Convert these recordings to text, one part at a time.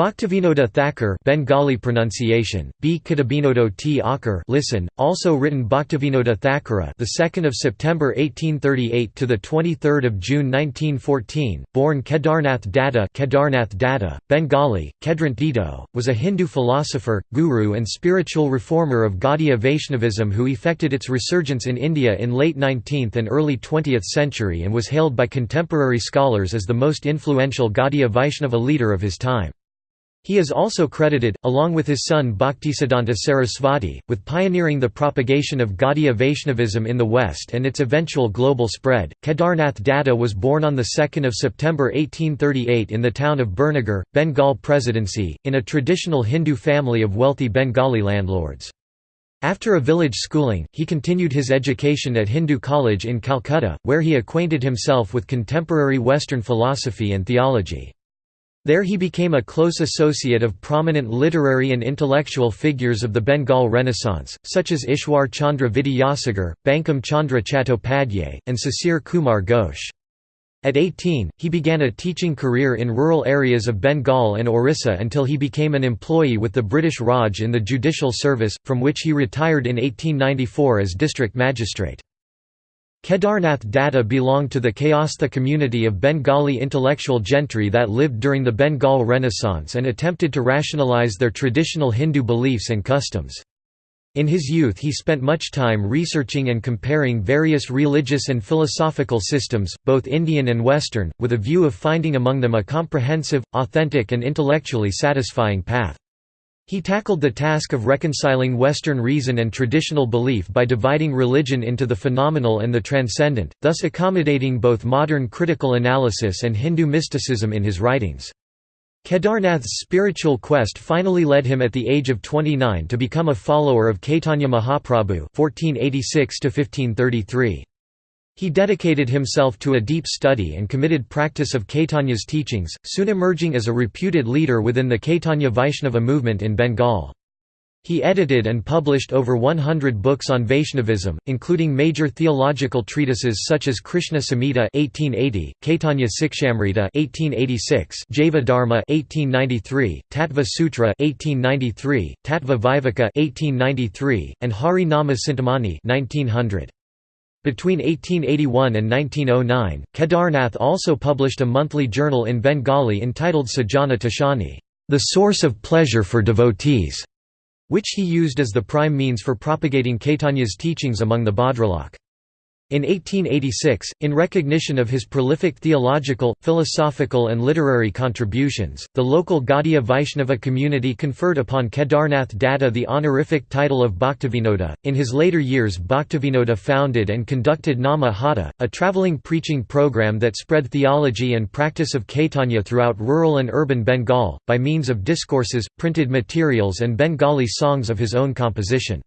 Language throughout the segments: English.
Bhaktivinoda Thakur Bengali pronunciation B. Kitabinodo T. Akar listen also written Bhaktivinoda Thakura the 2nd of September 1838 to the 23rd of June 1914 born Kedarnath Datta Kedarnath Datta Bengali Kedrant Dito was a Hindu philosopher guru and spiritual reformer of Gaudiya Vaishnavism who effected its resurgence in India in late 19th and early 20th century and was hailed by contemporary scholars as the most influential Gaudiya Vaishnava leader of his time he is also credited, along with his son Bhaktisiddhanta Sarasvati, with pioneering the propagation of Gaudiya Vaishnavism in the West and its eventual global spread. Kedarnath Datta was born on 2 September 1838 in the town of Birnagar, Bengal Presidency, in a traditional Hindu family of wealthy Bengali landlords. After a village schooling, he continued his education at Hindu College in Calcutta, where he acquainted himself with contemporary Western philosophy and theology. There he became a close associate of prominent literary and intellectual figures of the Bengal Renaissance, such as Ishwar Chandra Vidyasagar, Bankim Chandra Chattopadhyay, and Sisir Kumar Ghosh. At 18, he began a teaching career in rural areas of Bengal and Orissa until he became an employee with the British Raj in the judicial service, from which he retired in 1894 as district magistrate. Kedarnath Datta belonged to the Kayastha community of Bengali intellectual gentry that lived during the Bengal Renaissance and attempted to rationalize their traditional Hindu beliefs and customs. In his youth he spent much time researching and comparing various religious and philosophical systems, both Indian and Western, with a view of finding among them a comprehensive, authentic and intellectually satisfying path. He tackled the task of reconciling Western reason and traditional belief by dividing religion into the phenomenal and the transcendent, thus accommodating both modern critical analysis and Hindu mysticism in his writings. Kedarnath's spiritual quest finally led him at the age of 29 to become a follower of Caitanya Mahaprabhu 1486 -1533. He dedicated himself to a deep study and committed practice of Caitanya's teachings, soon emerging as a reputed leader within the Caitanya Vaishnava movement in Bengal. He edited and published over 100 books on Vaishnavism, including major theological treatises such as Krishna Samhita (1880), Caitanya Sikshamrita (1886), Jaiva Dharma (1893), Tattva Sutra (1893), Tattva Viveka (1893), and Hari Nama Chintamani (1900). Between 1881 and 1909, Kedarnath also published a monthly journal in Bengali entitled Sajana Toshani, the source of pleasure for devotees, which he used as the prime means for propagating Caitanya's teachings among the Bhadralok. In 1886, in recognition of his prolific theological, philosophical and literary contributions, the local Gaudiya Vaishnava community conferred upon Kedarnath Datta the honorific title of Bhaktivinoda. In his later years Bhaktivinoda founded and conducted Nama Hata, a traveling preaching program that spread theology and practice of Caitanya throughout rural and urban Bengal, by means of discourses, printed materials and Bengali songs of his own composition.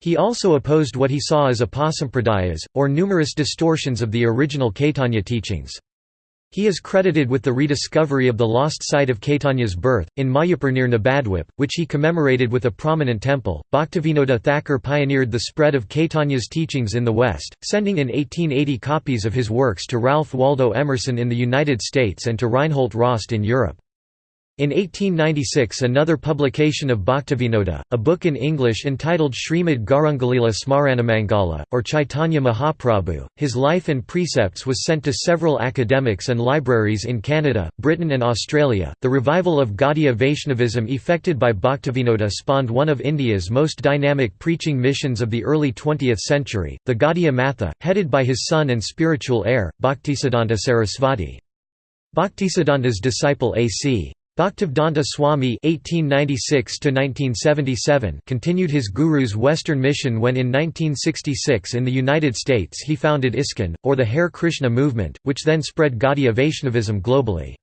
He also opposed what he saw as apasampradayas, or numerous distortions of the original Caitanya teachings. He is credited with the rediscovery of the lost site of Caitanya's birth, in Mayapur near Nabadwip, which he commemorated with a prominent temple. Bhaktivinoda Thakur pioneered the spread of Caitanya's teachings in the West, sending in 1880 copies of his works to Ralph Waldo Emerson in the United States and to Reinhold Rost in Europe. In 1896 another publication of Bhaktivinoda, a book in English entitled Srimad Gaurangalila Smaranamangala, or Chaitanya Mahaprabhu, his life and precepts was sent to several academics and libraries in Canada, Britain and Australia. The revival of Gaudiya Vaishnavism effected by Bhaktivinoda spawned one of India's most dynamic preaching missions of the early 20th century, the Gaudiya Matha, headed by his son and spiritual heir, Bhaktisiddhanta Sarasvati. Bhaktisiddhanta's disciple A.C. Bhaktivedanta Swami (1896–1977) continued his guru's Western mission when, in 1966, in the United States, he founded ISKCON, or the Hare Krishna movement, which then spread Gaudiya Vaishnavism globally.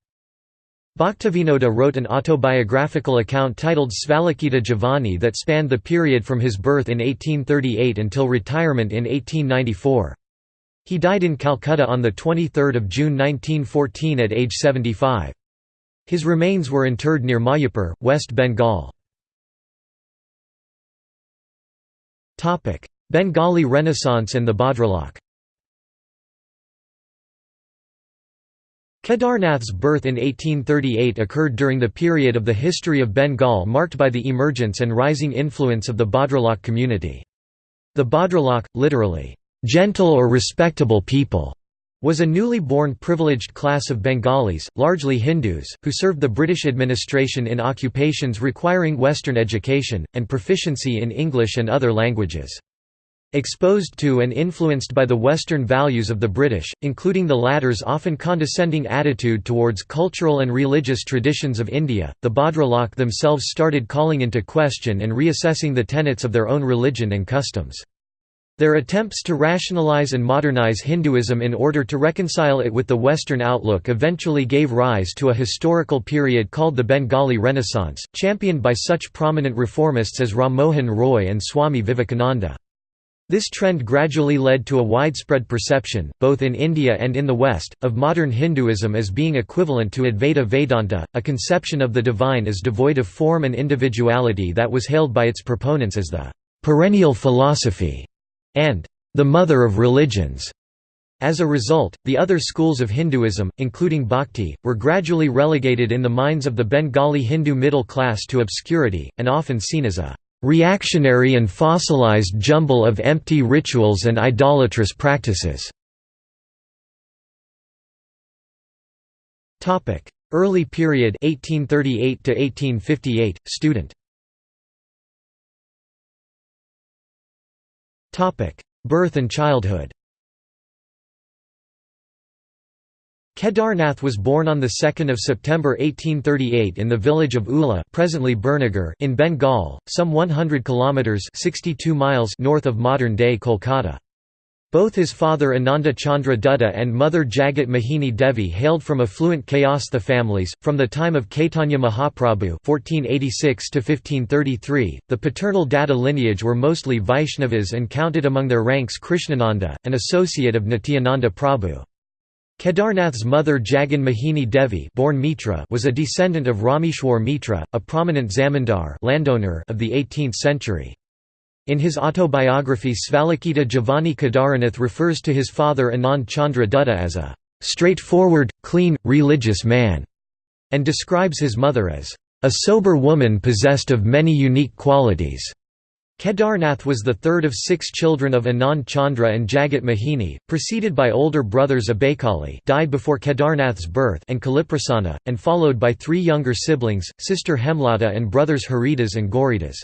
Bhaktivinoda wrote an autobiographical account titled Svalikhita Jivani that spanned the period from his birth in 1838 until retirement in 1894. He died in Calcutta on 23 June 1914 at age 75. His remains were interred near Mayapur, West Bengal. Bengali Renaissance and the Bhadralok Kedarnath's birth in 1838 occurred during the period of the history of Bengal marked by the emergence and rising influence of the Bhadralok community. The Bhadralok, literally, gentle or respectable people, was a newly born privileged class of Bengalis, largely Hindus, who served the British administration in occupations requiring Western education, and proficiency in English and other languages. Exposed to and influenced by the Western values of the British, including the latter's often condescending attitude towards cultural and religious traditions of India, the Bhadralok themselves started calling into question and reassessing the tenets of their own religion and customs. Their attempts to rationalize and modernize Hinduism in order to reconcile it with the Western outlook eventually gave rise to a historical period called the Bengali Renaissance, championed by such prominent reformists as Ram Mohan Roy and Swami Vivekananda. This trend gradually led to a widespread perception, both in India and in the West, of modern Hinduism as being equivalent to Advaita Vedanta, a conception of the divine as devoid of form and individuality that was hailed by its proponents as the perennial philosophy and the mother of religions. As a result, the other schools of Hinduism, including Bhakti, were gradually relegated in the minds of the Bengali Hindu middle class to obscurity, and often seen as a reactionary and fossilized jumble of empty rituals and idolatrous practices. Early period 1838 to 1858 student Birth and childhood Kedarnath was born on 2 September 1838 in the village of Ula presently Birnagar in Bengal, some 100 kilometres 62 miles north of modern-day Kolkata. Both his father Ananda Chandra Dutta and mother Jagat Mahini Devi hailed from affluent Kayastha families. From the time of Caitanya Mahaprabhu (1486–1533), the paternal Datta lineage were mostly Vaishnavas and counted among their ranks Krishnananda, an associate of Nityananda Prabhu. Kedarnath's mother Jagat Mahini Devi born Mitra was a descendant of Rameshwar Mitra, a prominent zamindar landowner of the 18th century. In his autobiography Svalikhita Jivani Kedaranath refers to his father Anand Chandra Dutta as a straightforward, clean, religious man, and describes his mother as a sober woman possessed of many unique qualities. Kedarnath was the third of six children of Anand Chandra and Jagat Mahini, preceded by older brothers Abekali died before Kedarnath's birth and Kaliprasana, and followed by three younger siblings, sister Hemlata and brothers Haridas and Gauridas.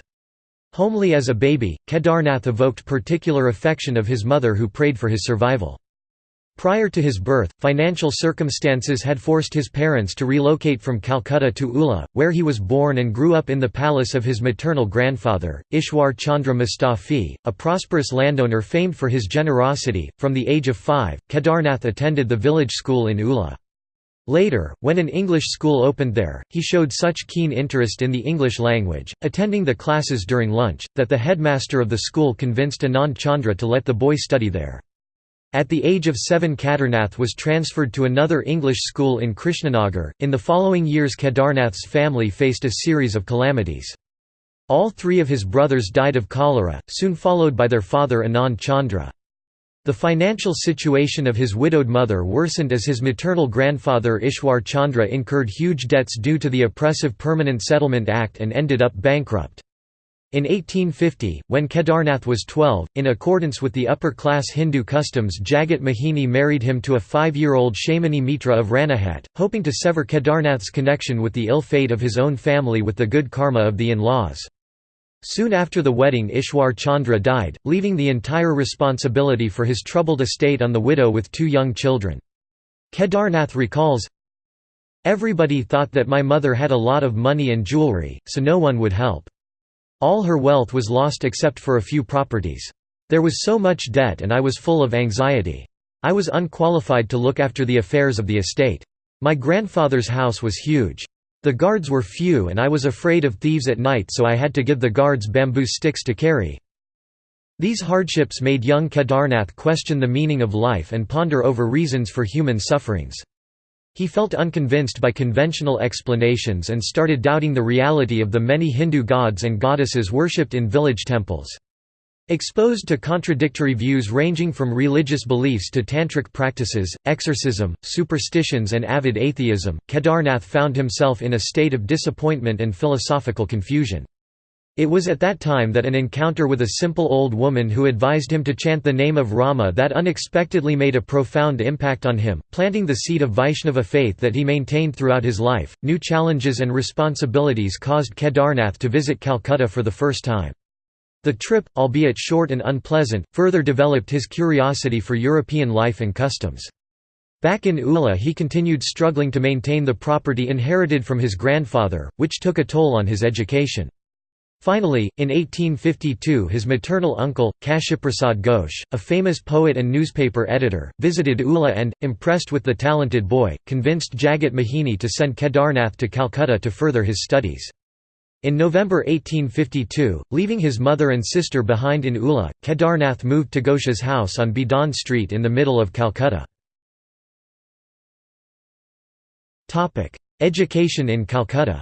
Homely as a baby, Kedarnath evoked particular affection of his mother who prayed for his survival. Prior to his birth, financial circumstances had forced his parents to relocate from Calcutta to Ula, where he was born and grew up in the palace of his maternal grandfather, Ishwar Chandra Mustafi, a prosperous landowner famed for his generosity. From the age of five, Kedarnath attended the village school in Ula. Later, when an English school opened there, he showed such keen interest in the English language, attending the classes during lunch, that the headmaster of the school convinced Anand Chandra to let the boy study there. At the age of seven Kedarnath was transferred to another English school in Krishnanagar. In the following years Kedarnath's family faced a series of calamities. All three of his brothers died of cholera, soon followed by their father Anand Chandra. The financial situation of his widowed mother worsened as his maternal grandfather Ishwar Chandra incurred huge debts due to the oppressive Permanent Settlement Act and ended up bankrupt. In 1850, when Kedarnath was 12, in accordance with the upper-class Hindu customs Jagat Mahini married him to a five-year-old Shamini Mitra of Ranaghat, hoping to sever Kedarnath's connection with the ill fate of his own family with the good karma of the in-laws. Soon after the wedding Ishwar Chandra died, leaving the entire responsibility for his troubled estate on the widow with two young children. Kedarnath recalls, Everybody thought that my mother had a lot of money and jewelry, so no one would help. All her wealth was lost except for a few properties. There was so much debt and I was full of anxiety. I was unqualified to look after the affairs of the estate. My grandfather's house was huge. The guards were few and I was afraid of thieves at night so I had to give the guards bamboo sticks to carry. These hardships made young Kedarnath question the meaning of life and ponder over reasons for human sufferings. He felt unconvinced by conventional explanations and started doubting the reality of the many Hindu gods and goddesses worshipped in village temples. Exposed to contradictory views ranging from religious beliefs to tantric practices, exorcism, superstitions and avid atheism, Kedarnath found himself in a state of disappointment and philosophical confusion. It was at that time that an encounter with a simple old woman who advised him to chant the name of Rama that unexpectedly made a profound impact on him, planting the seed of Vaishnava faith that he maintained throughout his life. New challenges and responsibilities caused Kedarnath to visit Calcutta for the first time. The trip, albeit short and unpleasant, further developed his curiosity for European life and customs. Back in Ula he continued struggling to maintain the property inherited from his grandfather, which took a toll on his education. Finally, in 1852 his maternal uncle, Kashiprasad Ghosh, a famous poet and newspaper editor, visited Ula and, impressed with the talented boy, convinced Jagat Mahini to send Kedarnath to Calcutta to further his studies. In November 1852, leaving his mother and sister behind in Ula, Kedarnath moved to Ghosh's house on Beadon Street in the middle of Calcutta. Education in Calcutta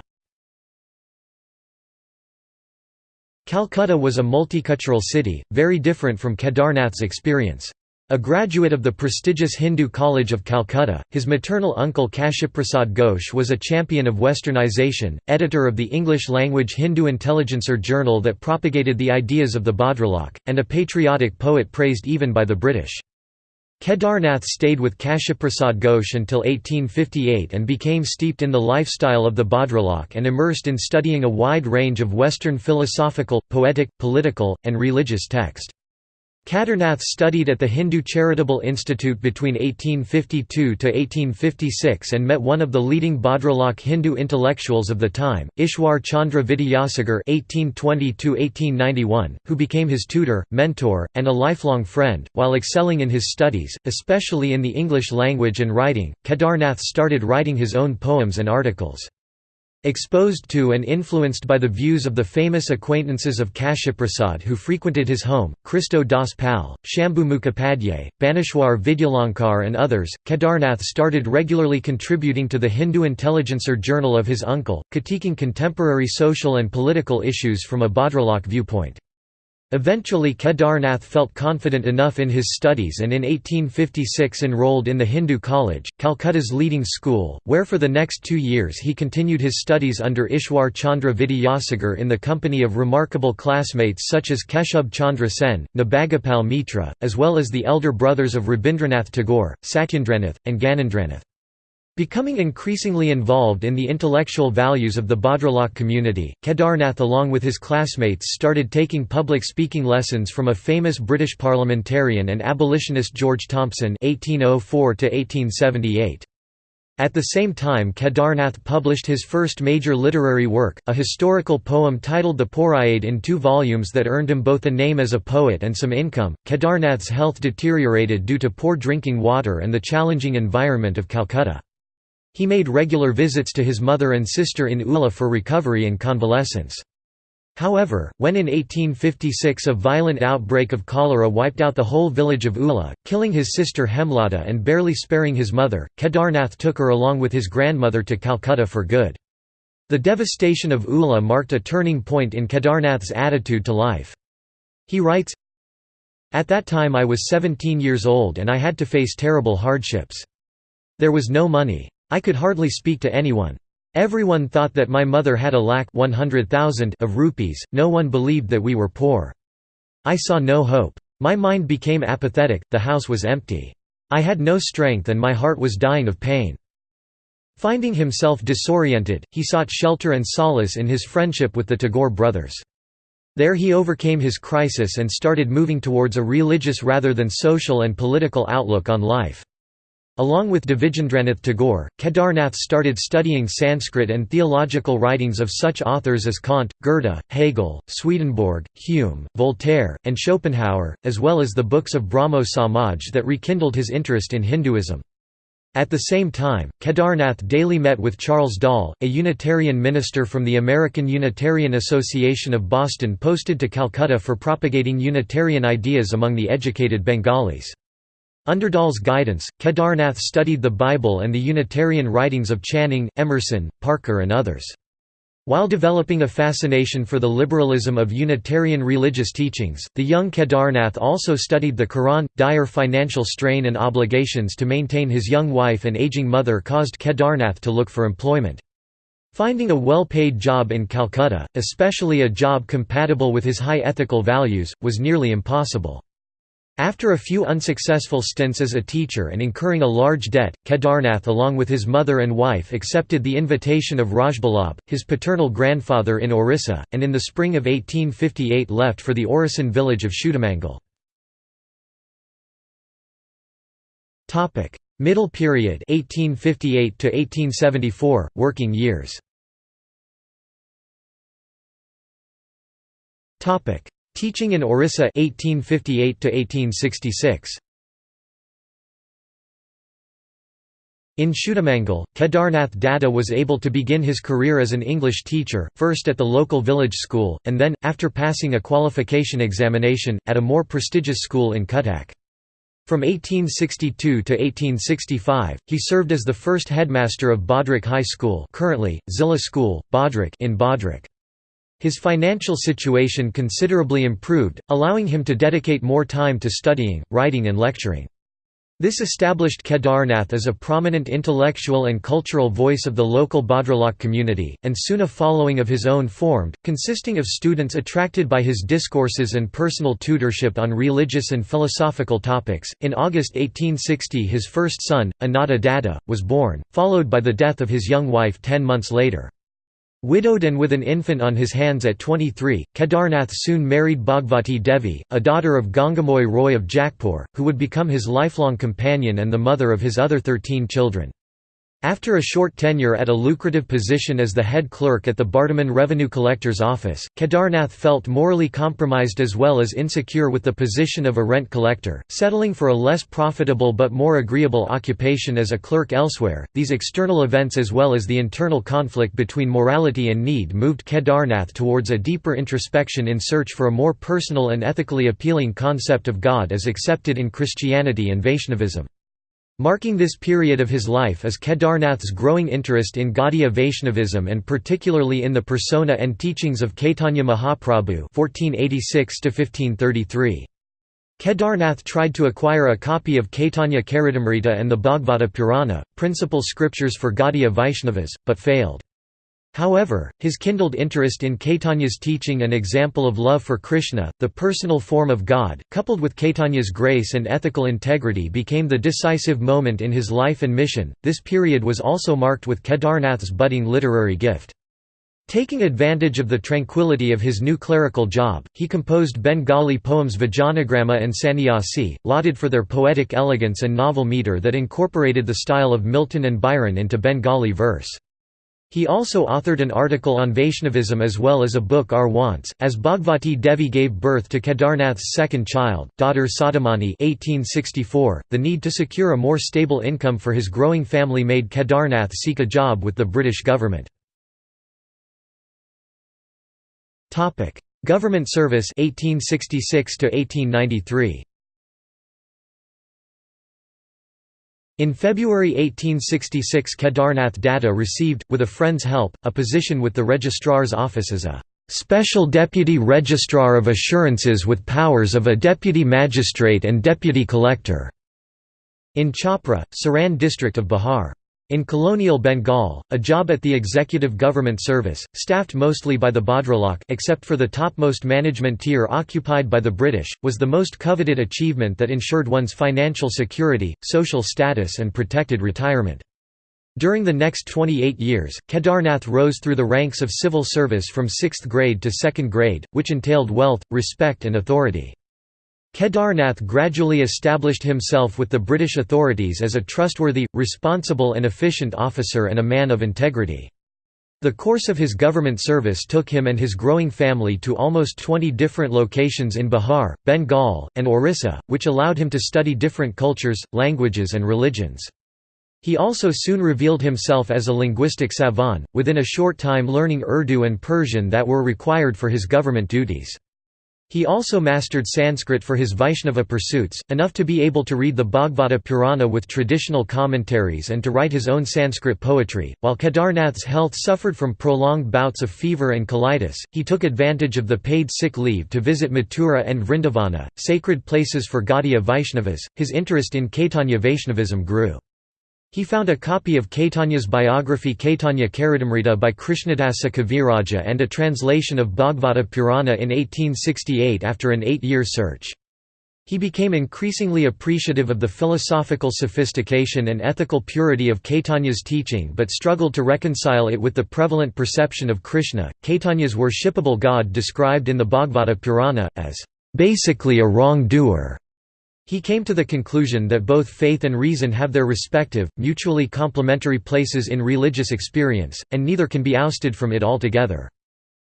Calcutta was a multicultural city, very different from Kedarnath's experience. A graduate of the prestigious Hindu College of Calcutta, his maternal uncle Kashiprasad Ghosh was a champion of westernization, editor of the English-language Hindu Intelligencer journal that propagated the ideas of the Bhadralok, and a patriotic poet praised even by the British. Kedarnath stayed with Kashiprasad Ghosh until 1858 and became steeped in the lifestyle of the Bhadralok and immersed in studying a wide range of Western philosophical, poetic, political, and religious text. Kedarnath studied at the Hindu Charitable Institute between 1852 to 1856 and met one of the leading Bhadralok Hindu intellectuals of the time, Ishwar Chandra Vidyasagar (1820–1891), who became his tutor, mentor, and a lifelong friend. While excelling in his studies, especially in the English language and writing, Kedarnath started writing his own poems and articles. Exposed to and influenced by the views of the famous acquaintances of Kashiprasad who frequented his home, Christo Das Pal, Shambhu Mukhopadhyay, Baneshwar Vidyalankar and others, Kedarnath started regularly contributing to the Hindu Intelligencer journal of his uncle, critiquing contemporary social and political issues from a Bhadralok viewpoint. Eventually Kedarnath felt confident enough in his studies and in 1856 enrolled in the Hindu College, Calcutta's leading school, where for the next two years he continued his studies under Ishwar Chandra Vidyasagar in the company of remarkable classmates such as Keshub Chandra Sen, Nabagopal Mitra, as well as the elder brothers of Rabindranath Tagore, Satyendranath, and Gyanendranath. Becoming increasingly involved in the intellectual values of the Bhadralok community, Kedarnath along with his classmates started taking public speaking lessons from a famous British parliamentarian and abolitionist George Thompson (1804–1878). At the same time Kedarnath published his first major literary work, a historical poem titled The Poriade in two volumes that earned him both a name as a poet and some income. Kedarnath's health deteriorated due to poor drinking water and the challenging environment of Calcutta. He made regular visits to his mother and sister in Ula for recovery and convalescence. However, when in 1856 a violent outbreak of cholera wiped out the whole village of Ula, killing his sister Hemlata and barely sparing his mother, Kedarnath took her along with his grandmother to Calcutta for good. The devastation of Ula marked a turning point in Kedarnath's attitude to life. He writes, At that time I was 17 years old and I had to face terrible hardships. There was no money. I could hardly speak to anyone. Everyone thought that my mother had a lack 100,000 of rupees, no one believed that we were poor. I saw no hope. My mind became apathetic, the house was empty. I had no strength and my heart was dying of pain. Finding himself disoriented, he sought shelter and solace in his friendship with the Tagore brothers. There he overcame his crisis and started moving towards a religious rather than social and political outlook on life. Along with Dwijendranath Tagore, Kedarnath started studying Sanskrit and theological writings of such authors as Kant, Goethe, Hegel, Swedenborg, Hume, Voltaire, and Schopenhauer, as well as the books of Brahmo Samaj that rekindled his interest in Hinduism. At the same time, Kedarnath daily met with Charles Dall, a Unitarian minister from the American Unitarian Association of Boston posted to Calcutta for propagating Unitarian ideas among the educated Bengalis. Under Dall's guidance, Kedarnath studied the Bible and the Unitarian writings of Channing, Emerson, Parker and others. While developing a fascination for the liberalism of Unitarian religious teachings, the young Kedarnath also studied the Quran. Dire financial strain and obligations to maintain his young wife and aging mother caused Kedarnath to look for employment. Finding a well-paid job in Calcutta, especially a job compatible with his high ethical values, was nearly impossible. After a few unsuccessful stints as a teacher and incurring a large debt, Kedarnath along with his mother and wife accepted the invitation of Rajballabh, his paternal grandfather in Orissa, and in the spring of 1858 left for the Orissan village of Shudamangal. Middle period 1858 to 1874 working years. Topic Teaching in Orissa 1858 to 1866 In Shudamangal, Kedarnath Datta was able to begin his career as an English teacher, first at the local village school, and then, after passing a qualification examination, at a more prestigious school in Cuttack. From 1862 to 1865, he served as the first headmaster of Bhadrak High School currently, Zilla School, Bhadrak in Bhadrak. His financial situation considerably improved, allowing him to dedicate more time to studying, writing and lecturing. This established Kedarnath as a prominent intellectual and cultural voice of the local Bhadralok community, and soon a following of his own formed, consisting of students attracted by his discourses and personal tutorship on religious and philosophical topics. In August 1860, his first son, Ananta Datta, was born, followed by the death of his young wife ten months later. Widowed and with an infant on his hands at 23, Kedarnath soon married Bhagvati Devi, a daughter of Gangamoy Roy of Jakpur, who would become his lifelong companion and the mother of his other 13 children. After a short tenure at a lucrative position as the head clerk at the Bardhaman Revenue Collector's Office, Kedarnath felt morally compromised as well as insecure with the position of a rent collector, settling for a less profitable but more agreeable occupation as a clerk elsewhere. These external events as well as the internal conflict between morality and need moved Kedarnath towards a deeper introspection in search for a more personal and ethically appealing concept of God as accepted in Christianity and Vaishnavism. Marking this period of his life is Kedarnath's growing interest in Gaudiya Vaishnavism and particularly in the persona and teachings of Caitanya Mahaprabhu (1486–1533). Kedarnath tried to acquire a copy of Caitanya Charitamrita and the Bhagavata Purana, principal scriptures for Gaudiya Vaishnavas, but failed. However, his kindled interest in Caitanya's teaching and example of love for Krishna, the personal form of God, coupled with Caitanya's grace and ethical integrity became the decisive moment in his life and mission. This period was also marked with Kedarnath's budding literary gift. Taking advantage of the tranquility of his new clerical job, he composed Bengali poems Vijanagrama and Sannyasi, lauded for their poetic elegance and novel metre that incorporated the style of Milton and Byron into Bengali verse. He also authored an article on Vaishnavism as well as a book Our Wants. As Bhagvati Devi gave birth to Kedarnath's second child, daughter Sadamani 1864, the need to secure a more stable income for his growing family made Kedarnath seek a job with the British government. Government service 1866 to 1893. In February 1866 Kedarnath Datta received, with a friend's help, a position with the Registrar's office as a "...special Deputy Registrar of Assurances with powers of a Deputy Magistrate and Deputy Collector", in Chhapra, Saran district of Bihar. In colonial Bengal, a job at the executive government service, staffed mostly by the Bhadralok except for the topmost management tier occupied by the British, was the most coveted achievement that ensured one's financial security, social status and protected retirement. During the next 28 years, Kedarnath rose through the ranks of civil service from 6th grade to 2nd grade, which entailed wealth, respect and authority. Kedarnath gradually established himself with the British authorities as a trustworthy, responsible and efficient officer and a man of integrity. The course of his government service took him and his growing family to almost 20 different locations in Bihar, Bengal, and Orissa, which allowed him to study different cultures, languages and religions. He also soon revealed himself as a linguistic savant, within a short time learning Urdu and Persian that were required for his government duties. He also mastered Sanskrit for his Vaishnava pursuits, enough to be able to read the Bhagavata Purana with traditional commentaries and to write his own Sanskrit poetry. While Kedarnath's health suffered from prolonged bouts of fever and colitis, he took advantage of the paid sick leave to visit Mathura and Vrindavana, sacred places for Gaudiya Vaishnavas. His interest in Caitanya Vaishnavism grew. He found a copy of Caitanya's biography Caitanya Charitamrita by Krishnadasa Kaviraja and a translation of Bhagavata Purana in 1868 after an eight-year search. He became increasingly appreciative of the philosophical sophistication and ethical purity of Caitanya's teaching but struggled to reconcile it with the prevalent perception of Krishna, Caitanya's worshipable god described in the Bhagavata Purana, as basically a wrongdoer. He came to the conclusion that both faith and reason have their respective, mutually complementary places in religious experience, and neither can be ousted from it altogether.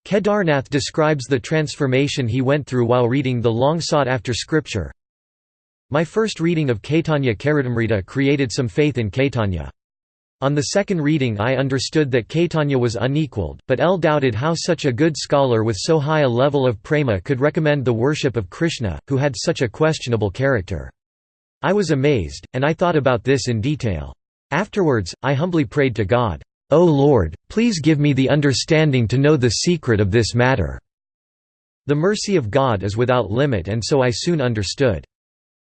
Kedarnath describes the transformation he went through while reading the long-sought-after scripture. My first reading of Caitanya Charitamrita created some faith in Caitanya. On the second reading I understood that Caitanya was unequalled, but L doubted how such a good scholar with so high a level of prema could recommend the worship of Krishna, who had such a questionable character. I was amazed, and I thought about this in detail. Afterwards, I humbly prayed to God, "'O Lord, please give me the understanding to know the secret of this matter." The mercy of God is without limit and so I soon understood.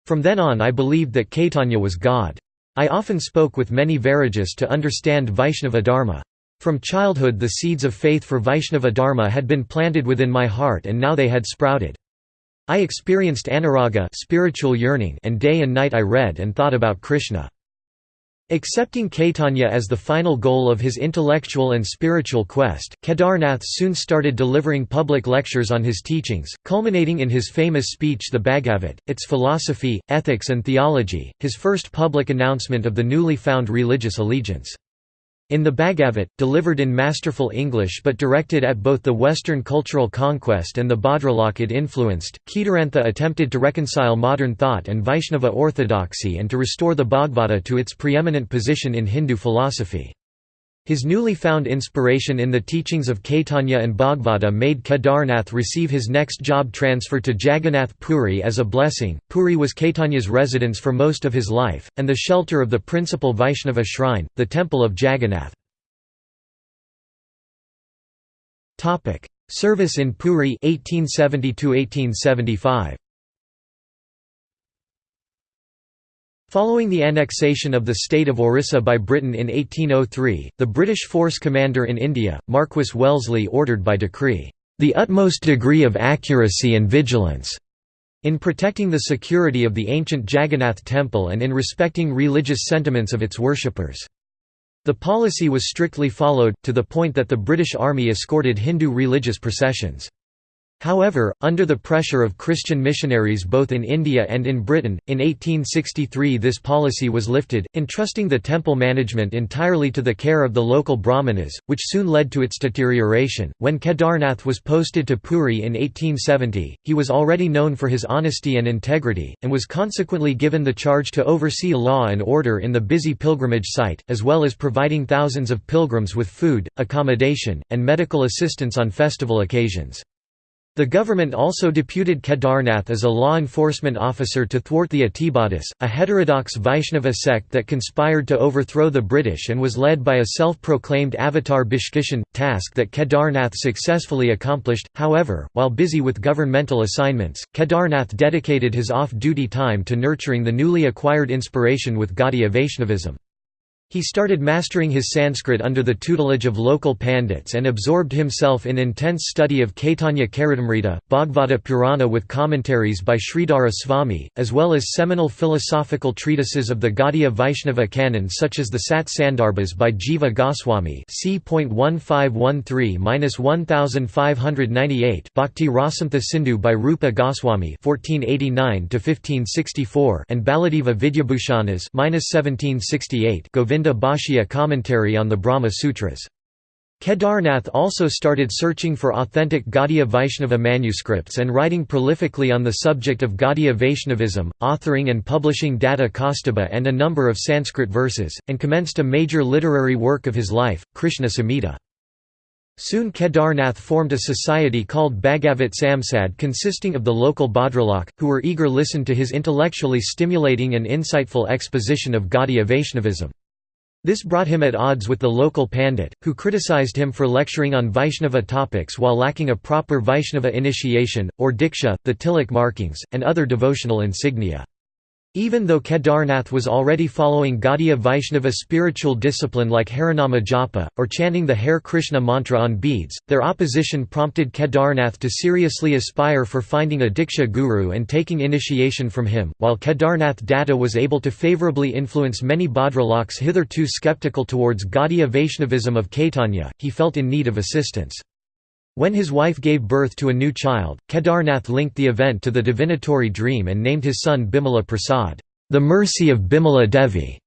From then on I believed that Caitanya was God. I often spoke with many Vairagyas to understand Vaishnava Dharma. From childhood the seeds of faith for Vaishnava Dharma had been planted within my heart and now they had sprouted. I experienced anuraga spiritual yearning and day and night I read and thought about Krishna. Accepting Caitanya as the final goal of his intellectual and spiritual quest, Kedarnath soon started delivering public lectures on his teachings, culminating in his famous speech The Bhagavat, its philosophy, ethics and theology, his first public announcement of the newly found religious allegiance. In the Bhagavat, delivered in masterful English but directed at both the Western cultural conquest and the Bhadralok it influenced, Kedarnath attempted to reconcile modern thought and Vaishnava orthodoxy and to restore the Bhagavata to its preeminent position in Hindu philosophy. His newly found inspiration in the teachings of Caitanya and Bhagavata made Kedarnath receive his next job transfer to Jagannath Puri as a blessing. Puri was Caitanya's residence for most of his life, and the shelter of the principal Vaishnava shrine, the Temple of Jagannath. Service in Puri 1870 1875 Following the annexation of the state of Orissa by Britain in 1803, the British force commander in India, Marquis Wellesley ordered by decree, "...the utmost degree of accuracy and vigilance." in protecting the security of the ancient Jagannath temple and in respecting religious sentiments of its worshippers. The policy was strictly followed, to the point that the British Army escorted Hindu religious processions. However, under the pressure of Christian missionaries both in India and in Britain, in 1863 this policy was lifted, entrusting the temple management entirely to the care of the local brahmanas, which soon led to its deterioration. When Kedarnath was posted to Puri in 1870, he was already known for his honesty and integrity, and was consequently given the charge to oversee law and order in the busy pilgrimage site, as well as providing thousands of pilgrims with food, accommodation, and medical assistance on festival occasions. The government also deputed Kedarnath as a law enforcement officer to thwart the Atibadis, a heterodox Vaishnava sect that conspired to overthrow the British and was led by a self-proclaimed avatar Bishkishan, task that Kedarnath successfully accomplished. However, while busy with governmental assignments, Kedarnath dedicated his off-duty time to nurturing the newly acquired inspiration with Gaudiya Vaishnavism. He started mastering his Sanskrit under the tutelage of local pandits and absorbed himself in intense study of Caitanya Charitamrita, Bhagavata Purana with commentaries by Sridhara Swami, as well as seminal philosophical treatises of the Gaudiya Vaishnava canon such as the Sat Sandarbhas by Jiva Goswami c. 1513–1598 Bhakti Rasamrta Sindhu by Rupa Goswami 1489–1564 and Baladeva Vidyabhushanas 1768 Govinda Govinda Bhashya commentary on the Brahma Sutras. Kedarnath also started searching for authentic Gaudiya Vaishnava manuscripts and writing prolifically on the subject of Gaudiya Vaishnavism, authoring and publishing Datta Kaustubha and a number of Sanskrit verses, and commenced a major literary work of his life, Krishna Samhita. Soon Kedarnath formed a society called Bhagavat Samsad consisting of the local Bhadralok, who were eager listen to his intellectually stimulating and insightful exposition of Gaudiya Vaishnavism. This brought him at odds with the local Pandit, who criticized him for lecturing on Vaishnava topics while lacking a proper Vaishnava initiation, or diksha, the tilak markings, and other devotional insignia. Even though Kedarnath was already following Gaudiya Vaishnava spiritual discipline like Harinama Japa, or chanting the Hare Krishna mantra on beads, their opposition prompted Kedarnath to seriously aspire for finding a Diksha guru and taking initiation from him. While Kedarnath Datta was able to favorably influence many Bhadraloks hitherto skeptical towards Gaudiya Vaishnavism of Caitanya, he felt in need of assistance. When his wife gave birth to a new child, Kedarnath linked the event to the divinatory dream and named his son Bimala Prasad, the mercy of Bimala Devi.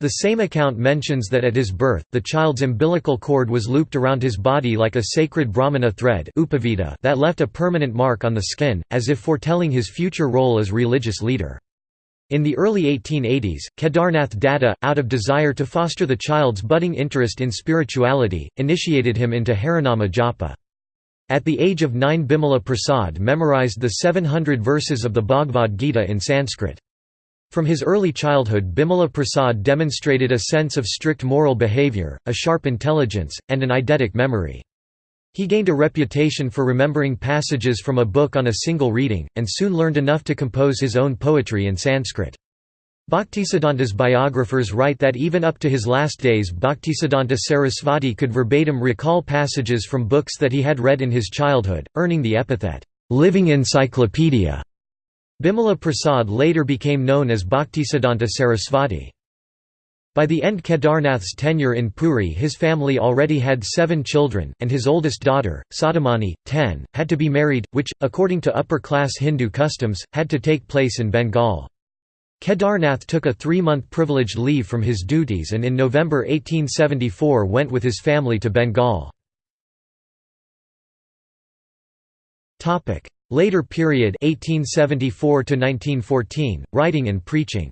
The same account mentions that at his birth, the child's umbilical cord was looped around his body like a sacred brahmana thread that left a permanent mark on the skin, as if foretelling his future role as religious leader. In the early 1880s, Kedarnath Datta, out of desire to foster the child's budding interest in spirituality, initiated him into Harinama Japa. At the age of nine Bimala Prasad memorized the 700 verses of the Bhagavad Gita in Sanskrit. From his early childhood Bimala Prasad demonstrated a sense of strict moral behavior, a sharp intelligence, and an eidetic memory. He gained a reputation for remembering passages from a book on a single reading, and soon learned enough to compose his own poetry in Sanskrit. Bhaktisiddhanta's biographers write that even up to his last days Bhaktisiddhanta Sarasvati could verbatim recall passages from books that he had read in his childhood, earning the epithet, "'living encyclopedia'". Bimala Prasad later became known as Bhaktisiddhanta Sarasvati. By the end Kedarnath's tenure in Puri his family already had seven children, and his oldest daughter, Sadamani, ten, had to be married, which, according to upper-class Hindu customs, had to take place in Bengal. Kedarnath took a three-month privileged leave from his duties and in November 1874 went with his family to Bengal. Later period 1874 1914, writing and preaching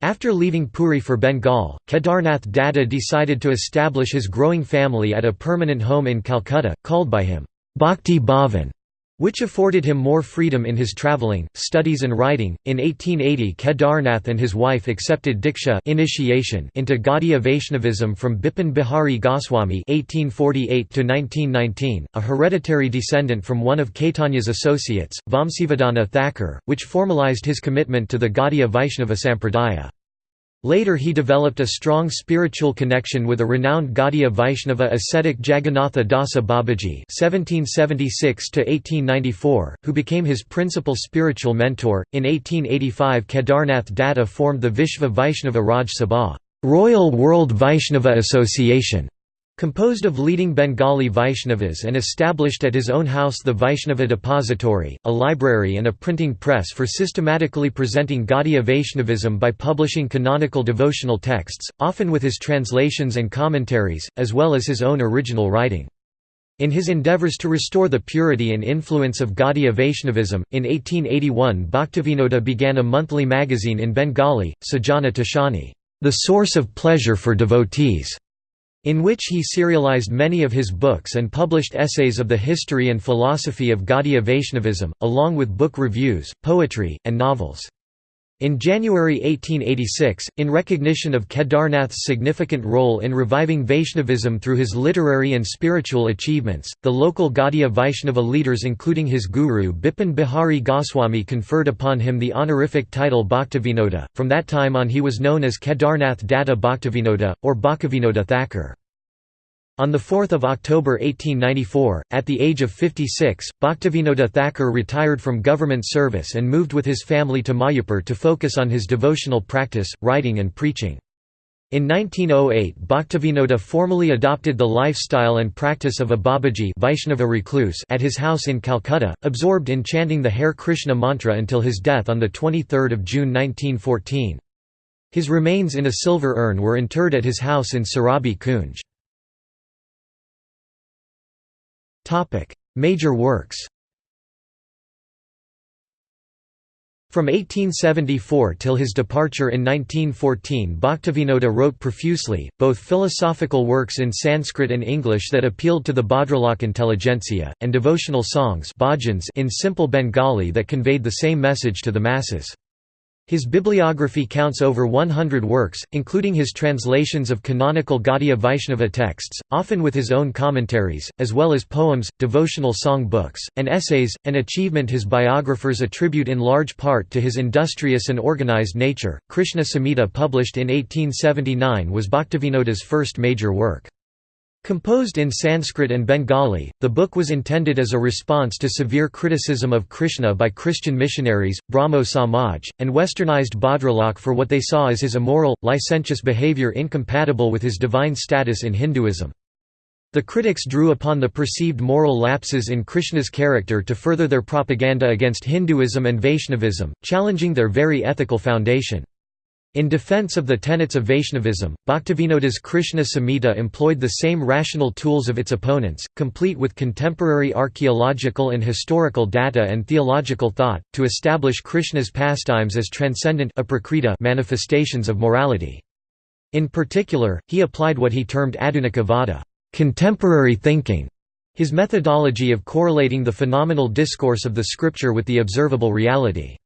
After leaving Puri for Bengal, Kedarnath Datta decided to establish his growing family at a permanent home in Calcutta, called by him, Bhakti Bhavan, which afforded him more freedom in his travelling, studies and writing. In 1880 Kedarnath and his wife accepted Diksha initiation into Gaudiya Vaishnavism from Bipin Bihari Goswami (1848–1919), a hereditary descendant from one of Caitanya's associates, Vamsivadana Thakur, which formalized his commitment to the Gaudiya Vaishnava Sampradaya. Later he developed a strong spiritual connection with a renowned Gaudiya Vaishnava ascetic Jagannatha Dasa Babaji (1776–1894), who became his principal spiritual mentor. In 1885, Kedarnath Datta formed the Vishva Vaishnava Raj Sabha, Royal World Vaishnava Association, Composed of leading Bengali Vaishnavas and established at his own house the Vaishnava Depository, a library and a printing press for systematically presenting Gaudiya Vaishnavism by publishing canonical devotional texts, often with his translations and commentaries, as well as his own original writing. In his endeavours to restore the purity and influence of Gaudiya Vaishnavism, in 1881 Bhaktivinoda began a monthly magazine in Bengali, Sajana Toshani, the source of pleasure for devotees in which he serialized many of his books and published essays of the history and philosophy of Gaudiya Vaishnavism, along with book reviews, poetry, and novels. In January 1886, in recognition of Kedarnath's significant role in reviving Vaishnavism through his literary and spiritual achievements, the local Gaudiya Vaishnava leaders including his guru Bipin Bihari Goswami conferred upon him the honorific title Bhaktivinoda. From that time on he was known as Kedarnath Datta Bhaktivinoda, or Bhaktivinoda Thakur. On 4 October 1894, at the age of 56, Bhaktivinoda Thakur retired from government service and moved with his family to Mayapur to focus on his devotional practice, writing and preaching. In 1908 Bhaktivinoda formally adopted the lifestyle and practice of a Babaji Vaishnava recluse at his house in Calcutta, absorbed in chanting the Hare Krishna mantra until his death on 23 June 1914. His remains in a silver urn were interred at his house in Surabhi Kunj. Major works From 1874 till his departure in 1914 Bhaktivinoda wrote profusely, both philosophical works in Sanskrit and English that appealed to the Bhadralok intelligentsia, and devotional songs in simple Bengali that conveyed the same message to the masses. His bibliography counts over 100 works, including his translations of canonical Gaudiya Vaishnava texts, often with his own commentaries, as well as poems, devotional song books, and essays, an achievement his biographers attribute in large part to his industrious and organized nature. Krishna Samhita, published in 1879, was Bhaktivinoda's first major work. Composed in Sanskrit and Bengali, the book was intended as a response to severe criticism of Krishna by Christian missionaries, Brahmo Samaj, and westernized Bhadralok for what they saw as his immoral, licentious behavior incompatible with his divine status in Hinduism. The critics drew upon the perceived moral lapses in Krishna's character to further their propaganda against Hinduism and Vaishnavism, challenging their very ethical foundation. In defense of the tenets of Vaishnavism, Bhaktivinoda's Krishna Samhita employed the same rational tools of its opponents, complete with contemporary archaeological and historical data and theological thought, to establish Krishna's pastimes as transcendent manifestations of morality. In particular, he applied what he termed adhunika vada contemporary thinking", his methodology of correlating the phenomenal discourse of the scripture with the observable reality.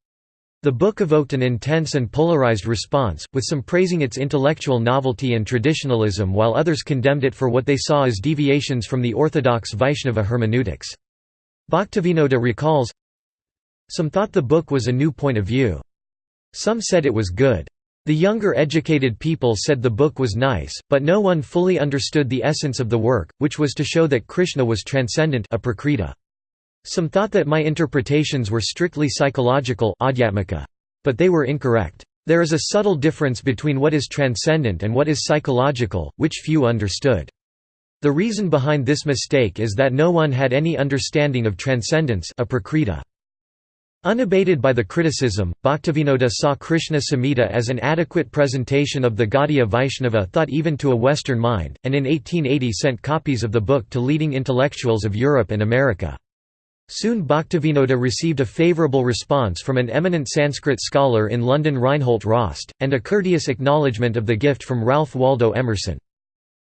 The book evoked an intense and polarized response, with some praising its intellectual novelty and traditionalism while others condemned it for what they saw as deviations from the orthodox Vaishnava hermeneutics. Bhaktivinoda recalls, Some thought the book was a new point of view. Some said it was good. The younger educated people said the book was nice, but no one fully understood the essence of the work, which was to show that Krishna was transcendent some thought that my interpretations were strictly psychological but they were incorrect. There is a subtle difference between what is transcendent and what is psychological, which few understood. The reason behind this mistake is that no one had any understanding of transcendence Unabated by the criticism, Bhaktivinoda saw Krishna Samhita as an adequate presentation of the Gaudiya Vaishnava thought even to a Western mind, and in 1880 sent copies of the book to leading intellectuals of Europe and America. Soon Bhaktivinoda received a favourable response from an eminent Sanskrit scholar in London Reinhold Rost, and a courteous acknowledgement of the gift from Ralph Waldo Emerson.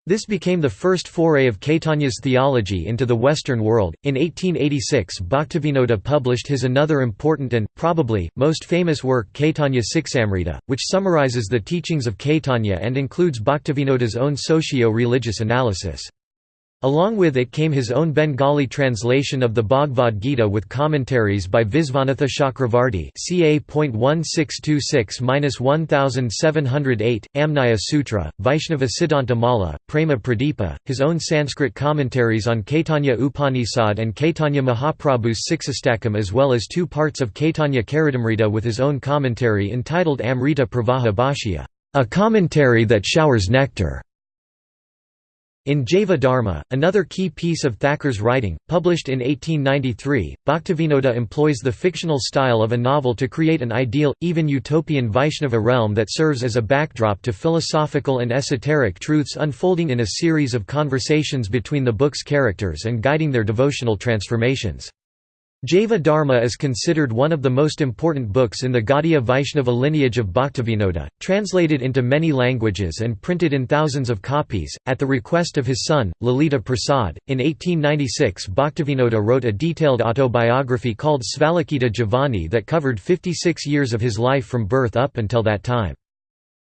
This became the first foray of Caitanya's theology into the Western world. In 1886, Bhaktivinoda published his another important and, probably, most famous work Caitanya Siksamrita, which summarizes the teachings of Caitanya and includes Bhaktivinoda's own socio religious analysis. Along with it came his own Bengali translation of the Bhagavad Gita with commentaries by Visvanatha Chakravarti ca.1626–1708, Amnaya Sutra, Vaishnava Siddhanta Mala, Prema Pradipa, his own Sanskrit commentaries on Caitanya Upanishad and Caitanya Mahaprabhu's Siksastakam as well as two parts of Caitanya Charitamrita with his own commentary entitled Amrita Pravaha Bhashya, a commentary that showers nectar. In Jaiva Dharma, another key piece of Thakur's writing, published in 1893, Bhaktivinoda employs the fictional style of a novel to create an ideal, even utopian Vaishnava realm that serves as a backdrop to philosophical and esoteric truths unfolding in a series of conversations between the book's characters and guiding their devotional transformations. Jaiva Dharma is considered one of the most important books in the Gaudiya Vaishnava lineage of Bhaktivinoda, translated into many languages and printed in thousands of copies, at the request of his son, Lalita Prasad. In 1896, Bhaktivinoda wrote a detailed autobiography called Svalikhita Jivani that covered 56 years of his life from birth up until that time.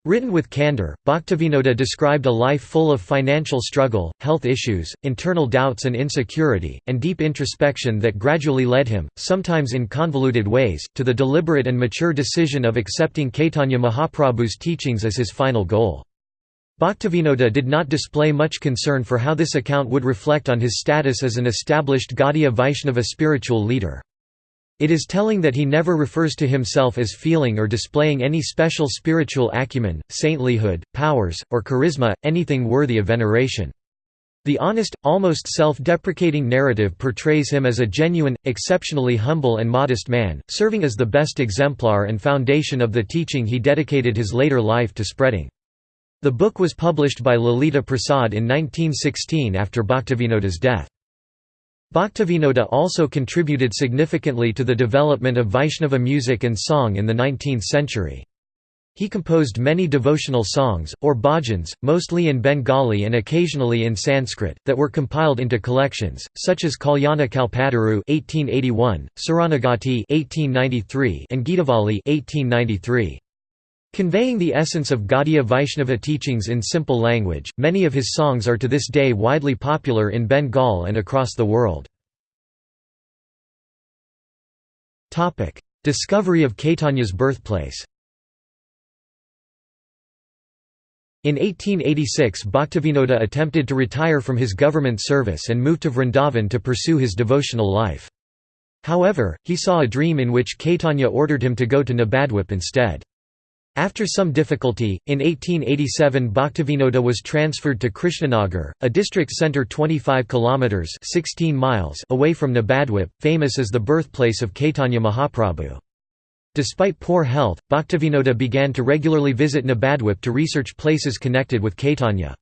Written with candor, Bhaktivinoda described a life full of financial struggle, health issues, internal doubts and insecurity, and deep introspection that gradually led him, sometimes in convoluted ways, to the deliberate and mature decision of accepting Caitanya Mahaprabhu's teachings as his final goal. Bhaktivinoda did not display much concern for how this account would reflect on his status as an established Gaudiya Vaishnava spiritual leader. It is telling that he never refers to himself as feeling or displaying any special spiritual acumen, saintlyhood, powers, or charisma, anything worthy of veneration. The honest, almost self-deprecating narrative portrays him as a genuine, exceptionally humble and modest man, serving as the best exemplar and foundation of the teaching he dedicated his later life to spreading. The book was published by Lalita Prasad in 1916 after Bhaktivinoda's death. Bhaktivinoda also contributed significantly to the development of Vaishnava music and song in the 19th century. He composed many devotional songs, or bhajans, mostly in Bengali and occasionally in Sanskrit, that were compiled into collections, such as Kalyana Kalpataru (1881), Saranagati (1893), and Geetavali (1893). Conveying the essence of Gaudiya Vaishnava teachings in simple language, many of his songs are to this day widely popular in Bengal and across the world. Discovery of Caitanya's birthplace In 1886 Bhaktivinoda attempted to retire from his government service and moved to Vrindavan to pursue his devotional life. However, he saw a dream in which Caitanya ordered him to go to Nabadwip instead. After some difficulty, in 1887 Bhaktivinoda was transferred to Krishnanagar, a district centre 25 kilometres 16 miles away from Nabadwip, famous as the birthplace of Caitanya Mahaprabhu. Despite poor health, Bhaktivinoda began to regularly visit Nabadwip to research places connected with Caitanya.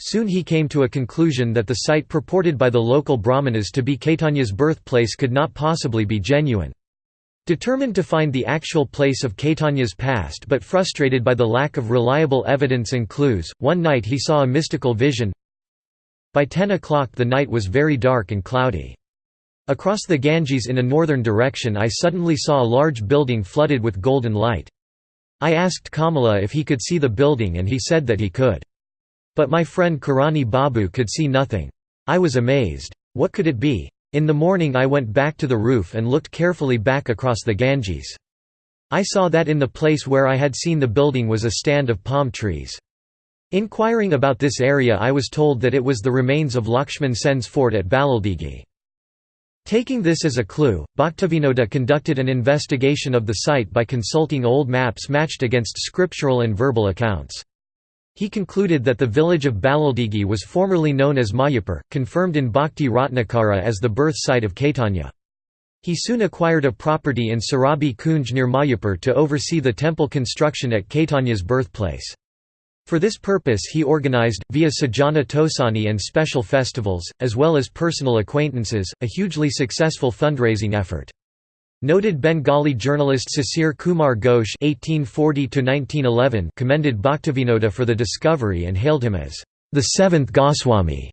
Soon he came to a conclusion that the site purported by the local brahmanas to be Caitanya's birthplace could not possibly be genuine. Determined to find the actual place of Caitanya's past but frustrated by the lack of reliable evidence and clues, one night he saw a mystical vision. By 10 o'clock the night was very dark and cloudy. Across the Ganges in a northern direction I suddenly saw a large building flooded with golden light. I asked Kamala if he could see the building and he said that he could. But my friend Karani Babu could see nothing. I was amazed. What could it be? In the morning I went back to the roof and looked carefully back across the Ganges. I saw that in the place where I had seen the building was a stand of palm trees. Inquiring about this area I was told that it was the remains of Lakshman Sen's fort at Balaldigi. Taking this as a clue, Bhaktivinoda conducted an investigation of the site by consulting old maps matched against scriptural and verbal accounts. He concluded that the village of Balaldigi was formerly known as Mayapur, confirmed in Bhakti Ratnakara as the birth site of Caitanya. He soon acquired a property in Surabhi Kunj near Mayapur to oversee the temple construction at Caitanya's birthplace. For this purpose he organized, via Sajana Toshani and special festivals, as well as personal acquaintances, a hugely successful fundraising effort. Noted Bengali journalist Sisir Kumar Ghosh (1840–1911) commended Bhaktivinoda for the discovery and hailed him as the seventh Goswami,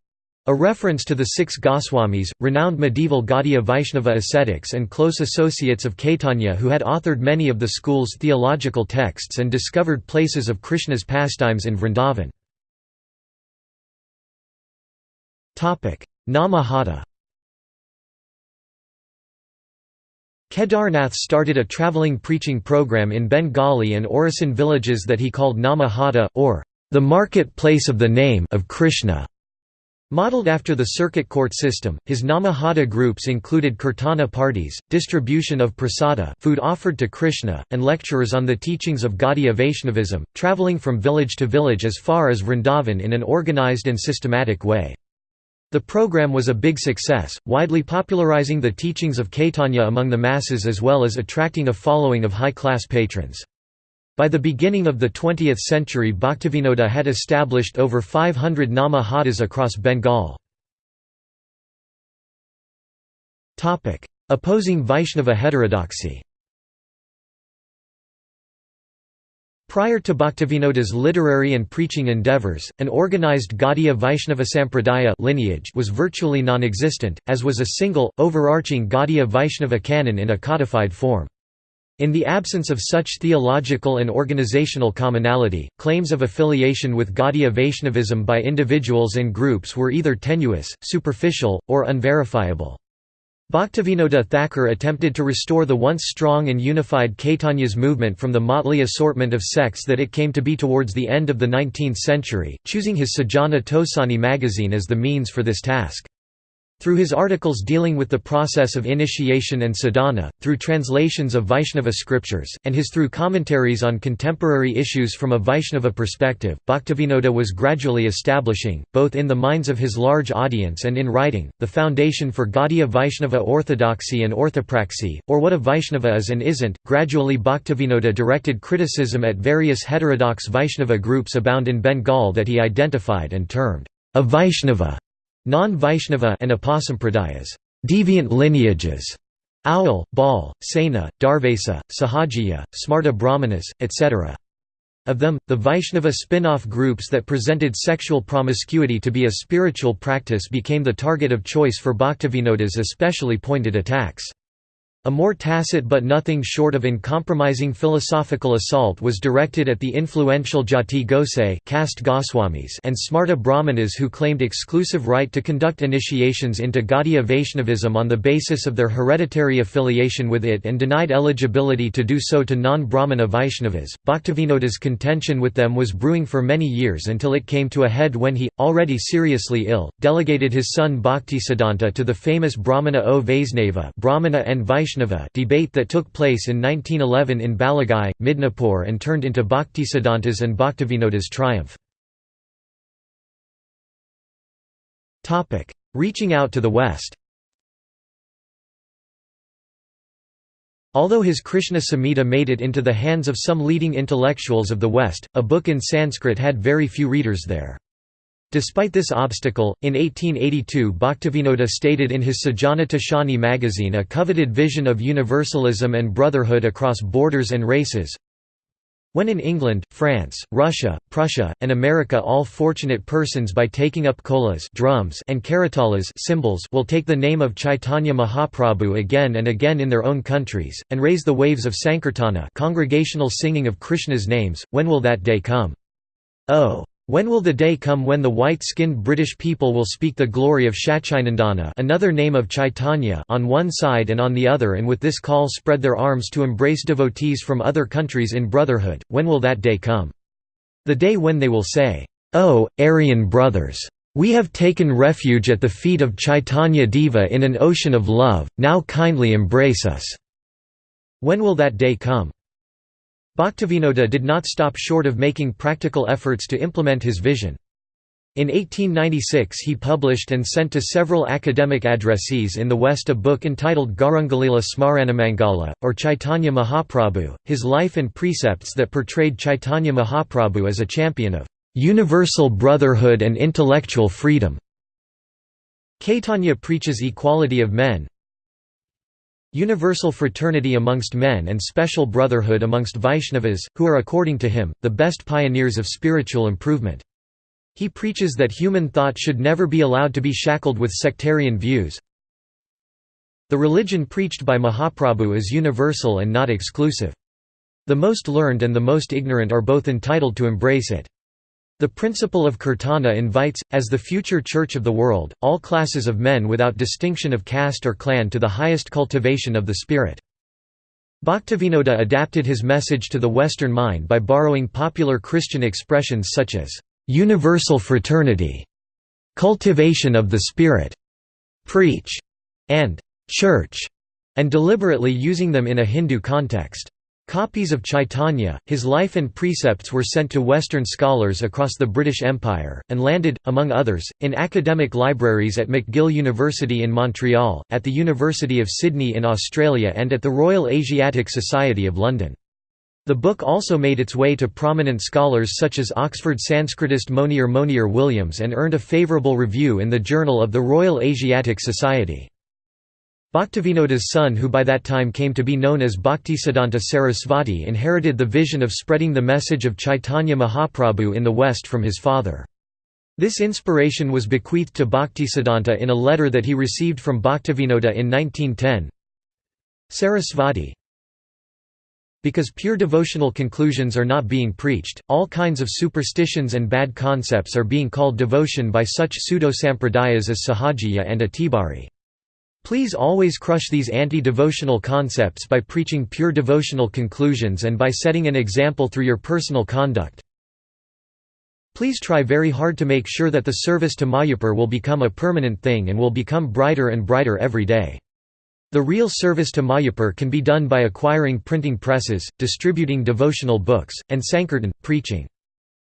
a reference to the six Goswamis, renowned medieval Gaudiya Vaishnava ascetics and close associates of Caitanya who had authored many of the school's theological texts and discovered places of Krishna's pastimes in Vrindavan. Namahata Kedarnath started a travelling preaching program in Bengali and Orissan villages that he called Nama Hata, or the market place of the name of Krishna. Modeled after the circuit court system, his Namahata groups included kirtana parties, distribution of prasada food offered to Krishna, and lecturers on the teachings of Gaudiya Vaishnavism, travelling from village to village as far as Vrindavan in an organized and systematic way. The program was a big success, widely popularizing the teachings of Caitanya among the masses as well as attracting a following of high-class patrons. By the beginning of the 20th century Bhaktivinoda had established over 500 Nama Hatas across Bengal. Opposing Vaishnava heterodoxy Prior to Bhaktivinoda's literary and preaching endeavours, an organized Gaudiya Vaishnava Sampradaya lineage was virtually non-existent, as was a single, overarching Gaudiya Vaishnava canon in a codified form. In the absence of such theological and organizational commonality, claims of affiliation with Gaudiya Vaishnavism by individuals and groups were either tenuous, superficial, or unverifiable. Bhaktivinoda Thakur attempted to restore the once strong and unified Caitanya's movement from the motley assortment of sects that it came to be towards the end of the 19th century, choosing his Sajana Toshani magazine as the means for this task. Through his articles dealing with the process of initiation and sadhana, through translations of Vaishnava scriptures, and his through commentaries on contemporary issues from a Vaishnava perspective, Bhaktivinoda was gradually establishing, both in the minds of his large audience and in writing, the foundation for Gaudiya Vaishnava orthodoxy and orthopraxy, or what a Vaishnava is and isn't. Gradually Bhaktivinoda directed criticism at various heterodox Vaishnava groups abound in Bengal that he identified and termed a Vaishnava non-Vaishnava and Upasampradayas deviant lineages, Aul, Bal, Sena, Darvesa, Sahajiya, Smarta Brahmanas, etc. Of them, the Vaishnava spin-off groups that presented sexual promiscuity to be a spiritual practice became the target of choice for Bhaktivinoda's especially pointed attacks. A more tacit but nothing short of uncompromising philosophical assault was directed at the influential Jati Gosai caste Goswamis and Smarta Brahmanas who claimed exclusive right to conduct initiations into Gaudiya Vaishnavism on the basis of their hereditary affiliation with it and denied eligibility to do so to non-Brahmana Vaishnavas. Bhaktivinoda's contention with them was brewing for many years until it came to a head when he, already seriously ill, delegated his son Bhaktisiddhanta to the famous Brahmana o Vaisnava Brahmana and Vaishnava Vaishnava debate that took place in 1911 in Balagai, Midnapore and turned into Bhaktisiddhanta's and Bhaktivinoda's triumph. Reaching out to the West Although his Krishna Samhita made it into the hands of some leading intellectuals of the West, a book in Sanskrit had very few readers there. Despite this obstacle, in 1882 Bhaktivinoda stated in his Sajana Toshani magazine a coveted vision of universalism and brotherhood across borders and races. When in England, France, Russia, Prussia, and America all fortunate persons by taking up kolas drums and karatalas will take the name of Chaitanya Mahaprabhu again and again in their own countries, and raise the waves of Sankirtana congregational singing of Krishna's names, when will that day come? Oh! When will the day come when the white-skinned British people will speak the glory of Shachinandana another name of Chaitanya on one side and on the other and with this call spread their arms to embrace devotees from other countries in brotherhood, when will that day come? The day when they will say, "'Oh, Aryan brothers! We have taken refuge at the feet of Chaitanya Deva in an ocean of love, now kindly embrace us!' When will that day come? Bhaktivinoda did not stop short of making practical efforts to implement his vision. In 1896 he published and sent to several academic addressees in the West a book entitled Garungalila Smaranamangala, or Chaitanya Mahaprabhu, his life and precepts that portrayed Chaitanya Mahaprabhu as a champion of "...universal brotherhood and intellectual freedom." Caitanya preaches equality of men, universal fraternity amongst men and special brotherhood amongst Vaishnavas, who are according to him, the best pioneers of spiritual improvement. He preaches that human thought should never be allowed to be shackled with sectarian views. The religion preached by Mahaprabhu is universal and not exclusive. The most learned and the most ignorant are both entitled to embrace it. The principle of Kirtana invites, as the future church of the world, all classes of men without distinction of caste or clan to the highest cultivation of the spirit. Bhaktivinoda adapted his message to the Western mind by borrowing popular Christian expressions such as, "...universal fraternity", "...cultivation of the spirit", "...preach", and "...church", and deliberately using them in a Hindu context. Copies of Chaitanya, his life and precepts were sent to Western scholars across the British Empire, and landed, among others, in academic libraries at McGill University in Montreal, at the University of Sydney in Australia and at the Royal Asiatic Society of London. The book also made its way to prominent scholars such as Oxford Sanskritist Monier Monier Williams and earned a favourable review in the Journal of the Royal Asiatic Society. Bhaktivinoda's son who by that time came to be known as Bhaktisiddhanta Sarasvati inherited the vision of spreading the message of Chaitanya Mahaprabhu in the West from his father. This inspiration was bequeathed to Bhaktisiddhanta in a letter that he received from Bhaktivinoda in 1910. Sarasvati Because pure devotional conclusions are not being preached, all kinds of superstitions and bad concepts are being called devotion by such pseudo-sampradayas as Sahajiya and Atibari. Please always crush these anti-devotional concepts by preaching pure devotional conclusions and by setting an example through your personal conduct. Please try very hard to make sure that the service to Mayapur will become a permanent thing and will become brighter and brighter every day. The real service to Mayapur can be done by acquiring printing presses, distributing devotional books, and Sankirtan, preaching.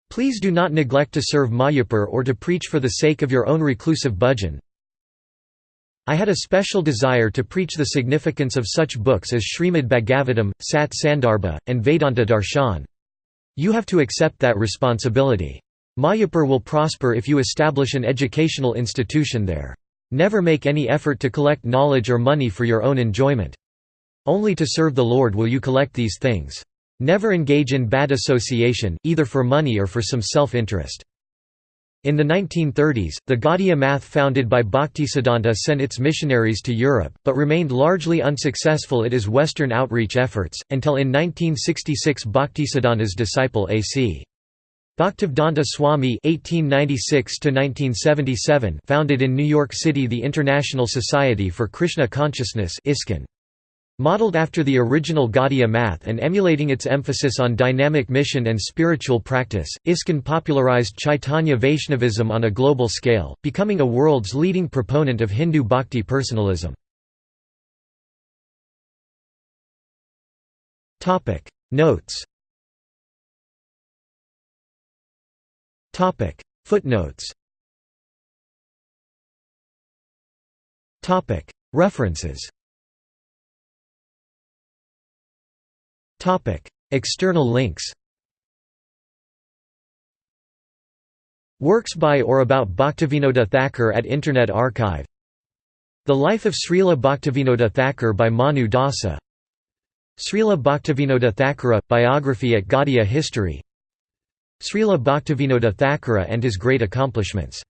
Please do not neglect to serve Mayapur or to preach for the sake of your own reclusive bhajan. I had a special desire to preach the significance of such books as Srimad Bhagavatam, Sat Sandarbha, and Vedanta Darshan. You have to accept that responsibility. Mayapur will prosper if you establish an educational institution there. Never make any effort to collect knowledge or money for your own enjoyment. Only to serve the Lord will you collect these things. Never engage in bad association, either for money or for some self-interest. In the 1930s, the Gaudiya Math founded by Bhaktisiddhanta sent its missionaries to Europe, but remained largely unsuccessful at his Western outreach efforts, until in 1966 Bhaktisiddhanta's disciple A.C. Bhaktivedanta Swami (1896–1977) founded in New York City the International Society for Krishna Consciousness (ISKCON). Modeled after the original Gaudiya math and emulating its emphasis on dynamic mission and spiritual practice, ISKCON popularized Chaitanya Vaishnavism on a global scale, becoming a world's leading proponent of Hindu bhakti personalism. Notes Footnotes References External links Works by or about Bhaktivinoda Thakur at Internet Archive. The Life of Srila Bhaktivinoda Thakur by Manu Dasa. Srila Bhaktivinoda Thakura – Biography at Gaudiya History. Srila Bhaktivinoda Thakura and his great accomplishments